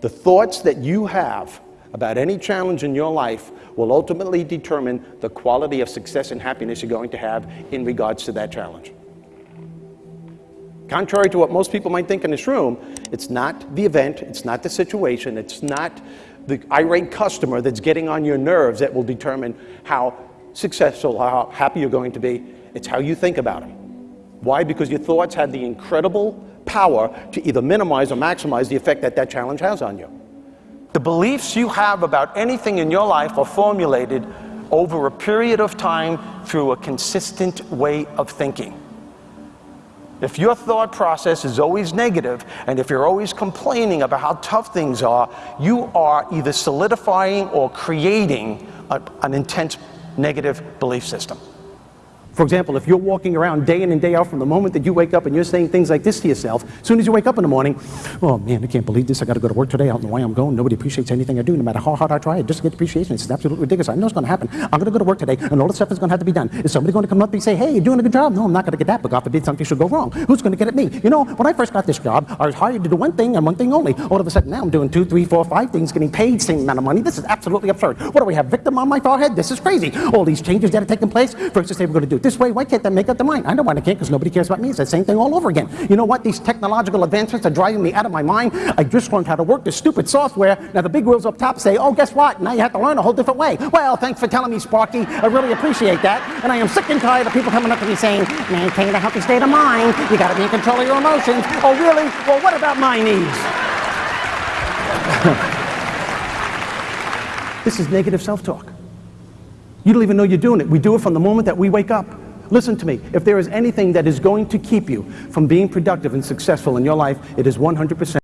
The thoughts that you have about any challenge in your life will ultimately determine the quality of success and happiness you're going to have in regards to that challenge. Contrary to what most people might think in this room, it's not the event, it's not the situation, it's not the irate customer that's getting on your nerves that will determine how successful, how happy you're going to be. It's how you think about it. Why? Because your thoughts have the incredible power to either minimize or maximize the effect that that challenge has on you. The beliefs you have about anything in your life are formulated over a period of time through a consistent way of thinking. If your thought process is always negative, and if you're always complaining about how tough things are, you are either solidifying or creating a, an intense negative belief system. For example, if you're walking around day in and day out from the moment that you wake up and you're saying things like this to yourself, as soon as you wake up in the morning, oh man, I can't believe this. I got to go to work today. I don't know why I'm going. Nobody appreciates anything I do, no matter how hard I try. I just get appreciation. It's absolutely ridiculous. I know it's going to happen. I'm going to go to work today, and all the stuff is going to have to be done. Is somebody going to come up and say, hey, you're doing a good job? No, I'm not going to get that, but God forbid something should go wrong. Who's going to get at me? You know, when I first got this job, I was hired to do one thing and one thing only. All of a sudden, now I'm doing two, three, four, five things, getting paid the same amount of money. This is absolutely absurd. What do we have? Victim on my forehead? This is crazy. All these changes that are taking place. First, to say we're to do this way. Why can't they make up their mind. I know why I can't because nobody cares about me. It's the same thing all over again. You know what? These technological advancements are driving me out of my mind. I just learned how to work this stupid software. Now the big wheels up top say, oh, guess what? Now you have to learn a whole different way. Well, thanks for telling me, Sparky. I really appreciate that. And I am sick and tired of people coming up to me saying, maintain a healthy state of mind. You got to be in control of your emotions. Oh, really? Well, what about my needs? this is negative self-talk. You don't even know you're doing it. We do it from the moment that we wake up. Listen to me. If there is anything that is going to keep you from being productive and successful in your life, it is 100%